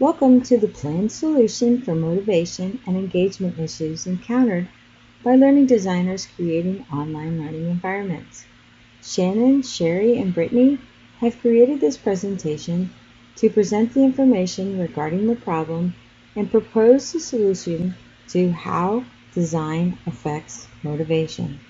Welcome to the planned solution for motivation and engagement issues encountered by learning designers creating online learning environments. Shannon, Sherry, and Brittany have created this presentation to present the information regarding the problem and propose the solution to how design affects motivation.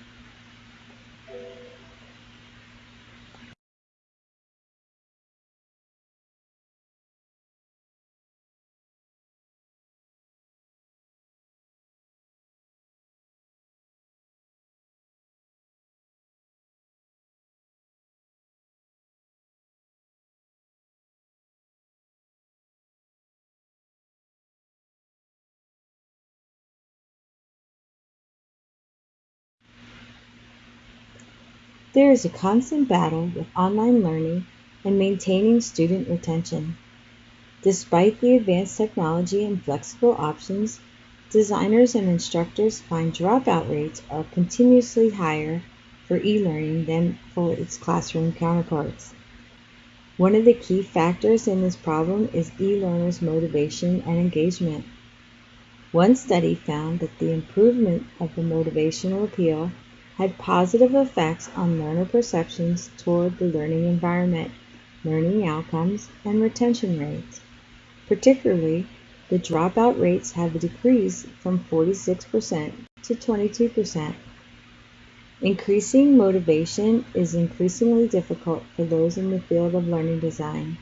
There is a constant battle with online learning and maintaining student retention. Despite the advanced technology and flexible options, designers and instructors find dropout rates are continuously higher for e-learning than for its classroom counterparts. One of the key factors in this problem is e-learners' motivation and engagement. One study found that the improvement of the motivational appeal had positive effects on learner perceptions toward the learning environment, learning outcomes, and retention rates. Particularly, the dropout rates have decreased from 46% to 22%. Increasing motivation is increasingly difficult for those in the field of learning design.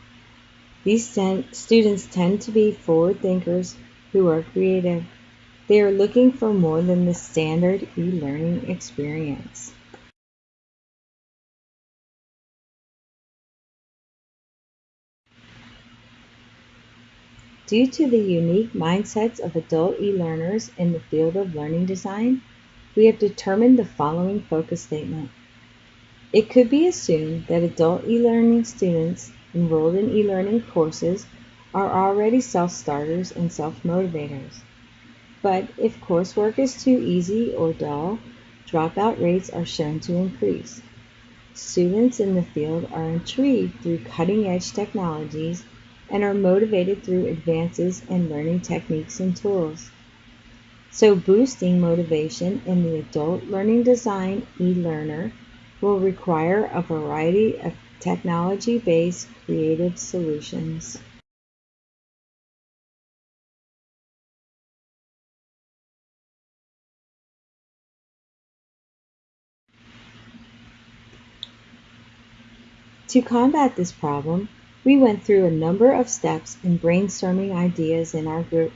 These students tend to be forward thinkers who are creative they are looking for more than the standard e-learning experience. Due to the unique mindsets of adult e-learners in the field of learning design, we have determined the following focus statement. It could be assumed that adult e-learning students enrolled in e-learning courses are already self-starters and self-motivators. But if coursework is too easy or dull, dropout rates are shown to increase. Students in the field are intrigued through cutting-edge technologies and are motivated through advances in learning techniques and tools. So boosting motivation in the adult learning design e-learner will require a variety of technology-based creative solutions. To combat this problem, we went through a number of steps in brainstorming ideas in our group.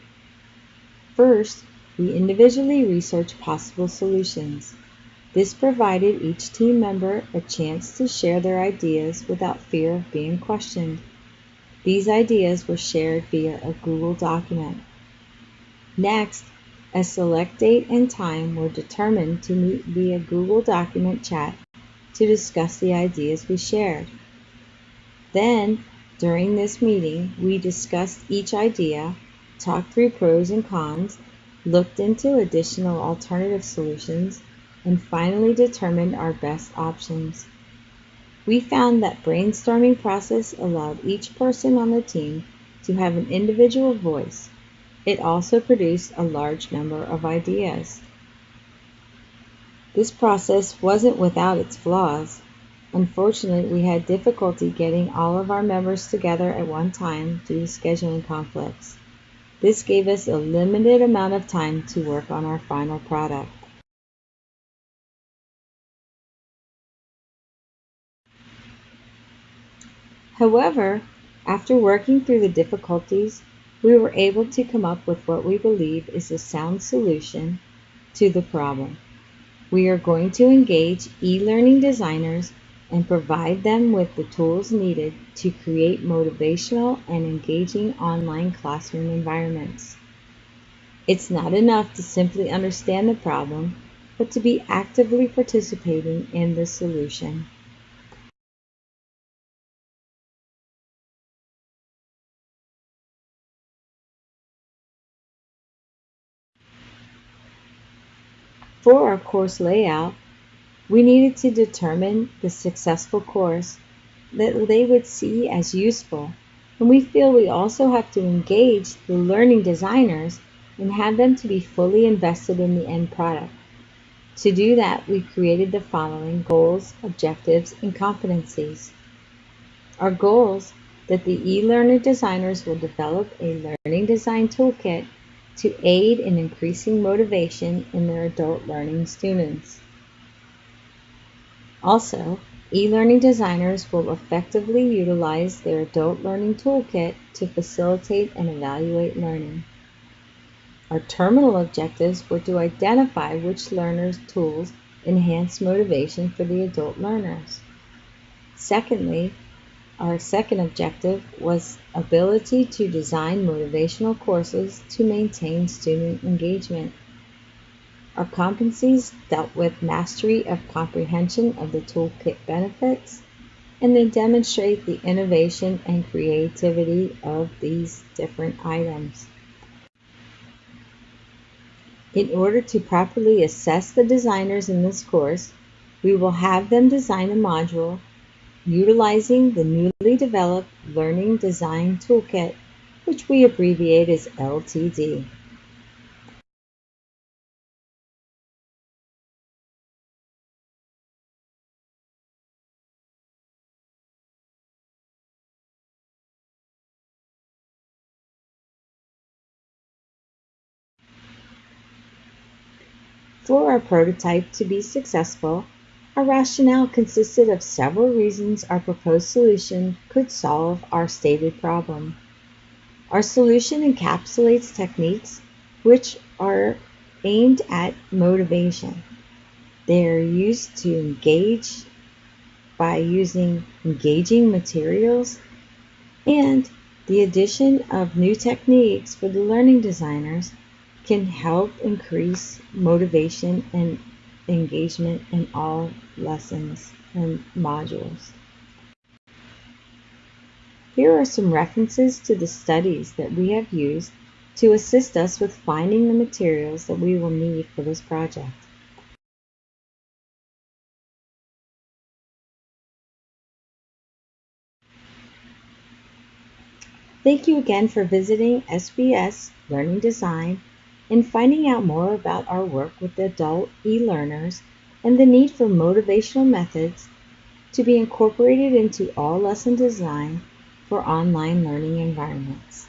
First, we individually researched possible solutions. This provided each team member a chance to share their ideas without fear of being questioned. These ideas were shared via a Google document. Next, a select date and time were determined to meet via Google document chat to discuss the ideas we shared. Then, during this meeting, we discussed each idea, talked through pros and cons, looked into additional alternative solutions, and finally determined our best options. We found that brainstorming process allowed each person on the team to have an individual voice. It also produced a large number of ideas. This process wasn't without its flaws. Unfortunately, we had difficulty getting all of our members together at one time due to scheduling conflicts. This gave us a limited amount of time to work on our final product. However, after working through the difficulties, we were able to come up with what we believe is a sound solution to the problem. We are going to engage e-learning designers and provide them with the tools needed to create motivational and engaging online classroom environments. It's not enough to simply understand the problem, but to be actively participating in the solution. For our course layout, we needed to determine the successful course that they would see as useful and we feel we also have to engage the learning designers and have them to be fully invested in the end product. To do that, we created the following goals, objectives, and competencies. Our goals that the e-learner designers will develop a learning design toolkit to aid in increasing motivation in their adult learning students. Also, e-learning designers will effectively utilize their adult learning toolkit to facilitate and evaluate learning. Our terminal objectives were to identify which learners' tools enhance motivation for the adult learners. Secondly, our second objective was ability to design motivational courses to maintain student engagement. Our competencies dealt with mastery of comprehension of the toolkit benefits and then demonstrate the innovation and creativity of these different items. In order to properly assess the designers in this course, we will have them design a module utilizing the newly developed Learning Design Toolkit, which we abbreviate as LTD. For our prototype to be successful, our rationale consisted of several reasons our proposed solution could solve our stated problem. Our solution encapsulates techniques which are aimed at motivation. They are used to engage by using engaging materials and the addition of new techniques for the learning designers can help increase motivation and engagement in all lessons and modules. Here are some references to the studies that we have used to assist us with finding the materials that we will need for this project. Thank you again for visiting SBS Learning Design and finding out more about our work with adult e-learners and the need for motivational methods to be incorporated into all lesson design for online learning environments.